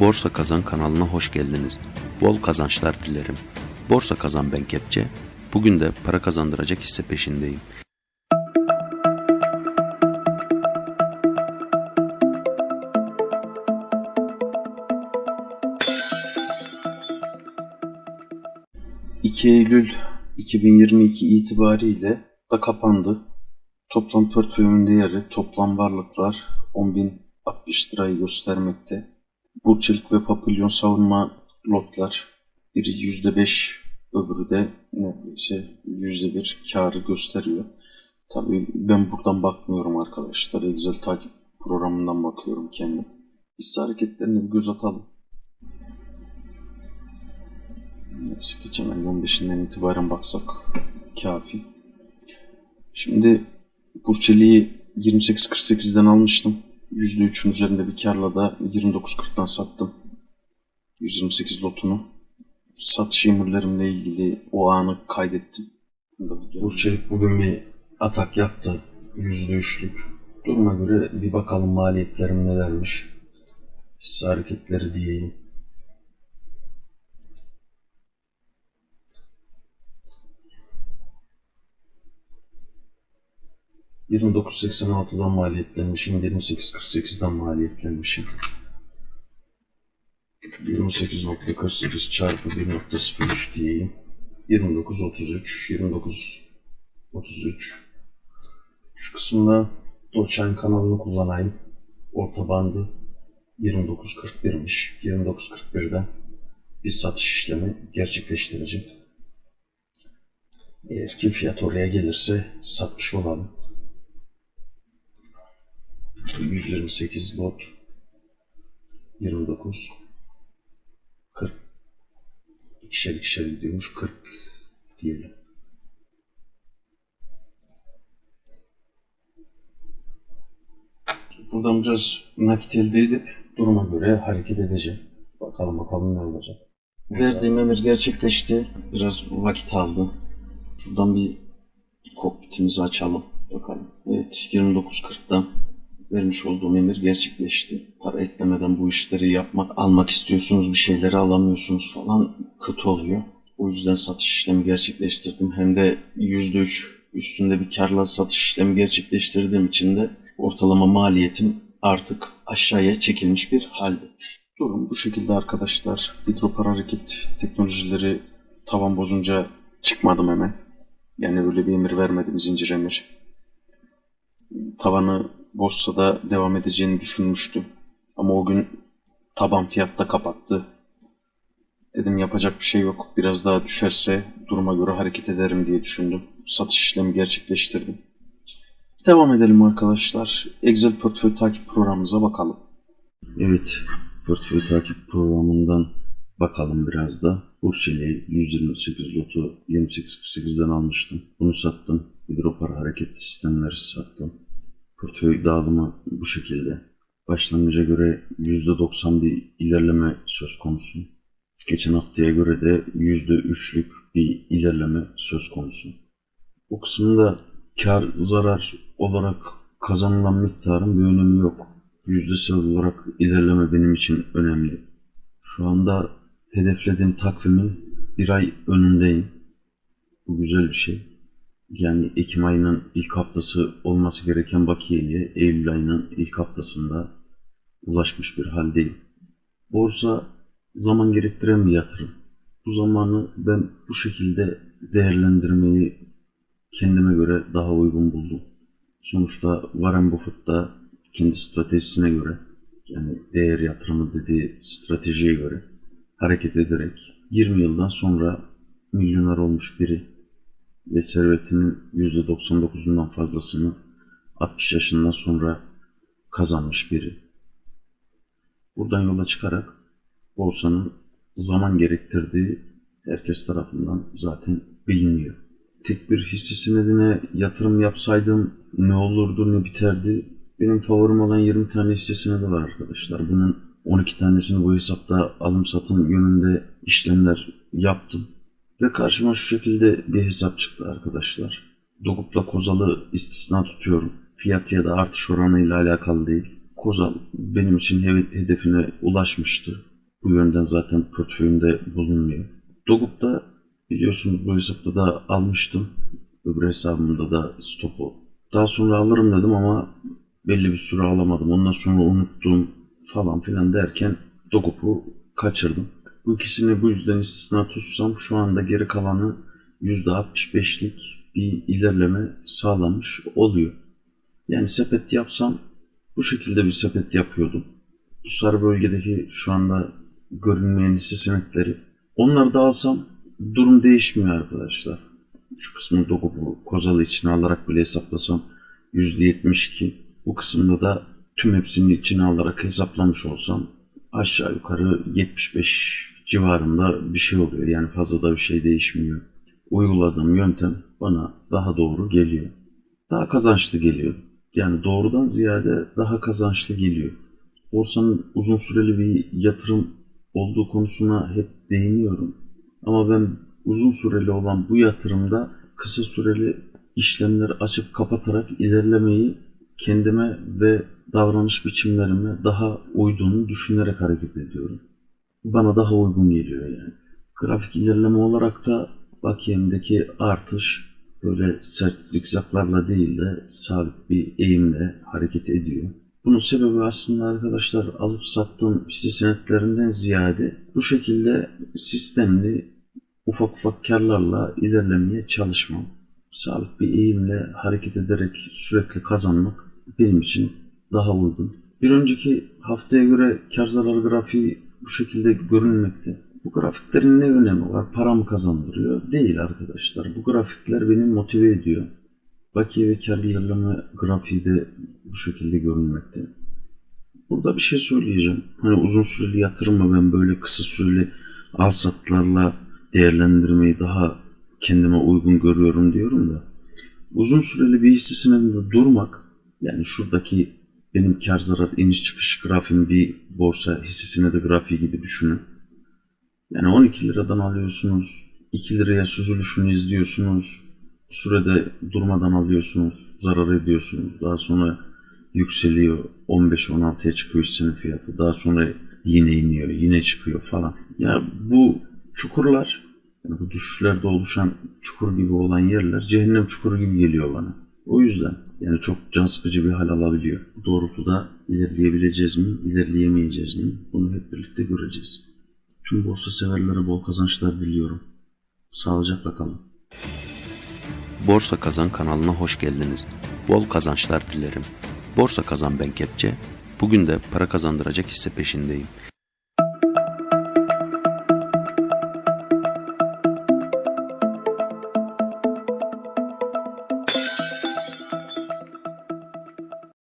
Borsa Kazan kanalına hoş geldiniz. Bol kazançlar dilerim. Borsa Kazan ben Kepçe. Bugün de para kazandıracak hisse peşindeyim. ...2 Eylül 2022 itibariyle da kapandı. Toplam portföyümün değeri, toplam varlıklar 10.060 lirayı göstermekte. Burçelik ve papilyon savunma lotlar biri %5 öbürü de neredeyse %1 karı gösteriyor. Tabii ben buradan bakmıyorum arkadaşlar. Excel takip programından bakıyorum kendim. Hisse hareketlerine bir göz atalım. Neyse geçen ayın 15'inden itibaren baksak kafi. Şimdi Burçeli'yi 28.48'den almıştım. %3'ün üzerinde bir karla da 29.40'dan sattım. 128 lotunu. Satış emirlerimle ilgili o anı kaydettim. Burçelik bugün bir atak yaptı. %3'lük. Duruma göre bir bakalım maliyetlerim nelermiş. Hisse hareketleri diyeyim. ...29.86'dan maliyetlenmişim, 28.48'den maliyetlenmişim. 28.48 çarpı 1.03 diyeyim. 29.33, 29.33. Şu kısımda Doçan kanalını kullanayım. Orta bandı 29.41'miş. 29.41'den bir satış işlemi gerçekleştireceğim. Eğer ki fiyat oraya gelirse satmış olalım. 128 lot 29 40 ikişer ikişer gidiyormuş 40 diyelim. Buradan biraz nakit elde edip duruma göre hareket edeceğim. Bakalım bakalım ne olacak. Verdiğim emir gerçekleşti. Biraz vakit aldı. Şuradan bir kokpitimizi açalım. Bakalım. Evet 29.40'dan vermiş olduğum emir gerçekleşti. Para eklemeden bu işleri yapmak, almak istiyorsunuz bir şeyleri alamıyorsunuz falan kötü oluyor. O yüzden satış işlemi gerçekleştirdim. Hem de %3 üstünde bir karla satış işlemi gerçekleştirdiğim için de ortalama maliyetim artık aşağıya çekilmiş bir halde. Durum bu şekilde arkadaşlar. Hidropar hareket teknolojileri tavan bozunca çıkmadım hemen. Yani öyle bir emir vermedim zincir emir. Tavanı bozsa da devam edeceğini düşünmüştüm. Ama o gün taban fiyatta kapattı. Dedim yapacak bir şey yok. Biraz daha düşerse duruma göre hareket ederim diye düşündüm. Satış işlemi gerçekleştirdim. Devam edelim arkadaşlar. Excel portföy takip programımıza bakalım. Evet, portföy takip programından bakalım biraz da. Burçeli 128 lotu 28.48'den almıştım. Bunu sattım. Hidropar hareket sistemleri sattım. Portföy dağılımı bu şekilde. Başlangıca göre %90 bir ilerleme söz konusu. Geçen haftaya göre de %3'lük bir ilerleme söz konusu. Bu kısımda kar zarar olarak kazanılan miktarın bir önemi yok. Yüzdesel olarak ilerleme benim için önemli. Şu anda hedeflediğim takvimin bir ay önündeyim. Bu güzel bir şey. Yani Ekim ayının ilk haftası olması gereken bakiyeye Eylül ayının ilk haftasında ulaşmış bir haldeyim. Borsa zaman gerektiren bir yatırım. Bu zamanı ben bu şekilde değerlendirmeyi kendime göre daha uygun buldum. Sonuçta Warren Buffett da kendi stratejisine göre yani değer yatırımı dediği stratejiye göre hareket ederek 20 yıldan sonra milyoner olmuş biri ve servetinin %99'undan fazlasını 60 yaşından sonra kazanmış biri. Buradan yola çıkarak borsanın zaman gerektirdiği herkes tarafından zaten biliniyor. Tek bir hisse senedine yatırım yapsaydım ne olurdu ne biterdi. Benim favorim olan 20 tane hisse senedi var arkadaşlar. Bunun 12 tanesini bu hesapta alım satım yönünde işlemler yaptım. Ve karşıma şu şekilde bir hesap çıktı arkadaşlar. Dogup'la Kozal'ı istisna tutuyorum. Fiyat ya da artış oranı ile alakalı değil. Kozal benim için he- hedefine ulaşmıştı. Bu yönden zaten portföyümde bulunmuyor. Dogup'ta biliyorsunuz bu hesapta da almıştım. Öbür hesabımda da stopu. Daha sonra alırım dedim ama belli bir süre alamadım. Ondan sonra unuttum falan filan derken Dogup'u kaçırdım. Bu ikisini bu yüzden istisna tutsam şu anda geri kalanı %65'lik bir ilerleme sağlamış oluyor. Yani sepet yapsam bu şekilde bir sepet yapıyordum. Bu sarı bölgedeki şu anda görünmeyen hisse senetleri. Onları da alsam durum değişmiyor arkadaşlar. Şu kısmını Dogobu Kozalı içine alarak bile hesaplasam %72. Bu kısımda da tüm hepsini içine alarak hesaplamış olsam aşağı yukarı 75 civarında bir şey oluyor. Yani fazla da bir şey değişmiyor. Uyguladığım yöntem bana daha doğru geliyor. Daha kazançlı geliyor. Yani doğrudan ziyade daha kazançlı geliyor. Borsanın uzun süreli bir yatırım olduğu konusuna hep değiniyorum. Ama ben uzun süreli olan bu yatırımda kısa süreli işlemleri açıp kapatarak ilerlemeyi kendime ve davranış biçimlerime daha uyduğunu düşünerek hareket ediyorum. Bana daha uygun geliyor yani. Grafik ilerleme olarak da bakiyemdeki artış böyle sert zikzaklarla değil de sabit bir eğimle hareket ediyor. Bunun sebebi aslında arkadaşlar alıp sattığım hisse senetlerinden ziyade bu şekilde sistemli ufak ufak karlarla ilerlemeye çalışmam. Sabit bir eğimle hareket ederek sürekli kazanmak benim için daha uygun. Bir önceki haftaya göre kar zarar grafiği bu şekilde görünmekte. Bu grafiklerin ne önemi var? Para mı kazandırıyor? Değil arkadaşlar. Bu grafikler beni motive ediyor. Bakiye ve kar ilerleme grafiği de bu şekilde görünmekte. Burada bir şey söyleyeceğim. Hani uzun süreli yatırımı ben böyle kısa süreli al satlarla değerlendirmeyi daha kendime uygun görüyorum diyorum da. Uzun süreli bir hisse senedinde durmak yani şuradaki benim kar zarar iniş çıkış grafiğim bir borsa hisse senedi grafiği gibi düşünün. Yani 12 liradan alıyorsunuz, 2 liraya süzülüşünü izliyorsunuz, sürede durmadan alıyorsunuz, zarar ediyorsunuz. Daha sonra yükseliyor, 15-16'ya çıkıyor hissenin fiyatı. Daha sonra yine iniyor, yine çıkıyor falan. Ya bu çukurlar, yani bu düşüşlerde oluşan çukur gibi olan yerler cehennem çukuru gibi geliyor bana. O yüzden yani çok can sıkıcı bir hal alabiliyor. Doğrultuda ilerleyebileceğiz mi, ilerleyemeyeceğiz mi? Bunu hep birlikte göreceğiz. Tüm borsa severlere bol kazançlar diliyorum. Sağlıcakla kalın. Borsa Kazan kanalına hoş geldiniz. Bol kazançlar dilerim. Borsa Kazan ben Kepçe. Bugün de para kazandıracak hisse peşindeyim.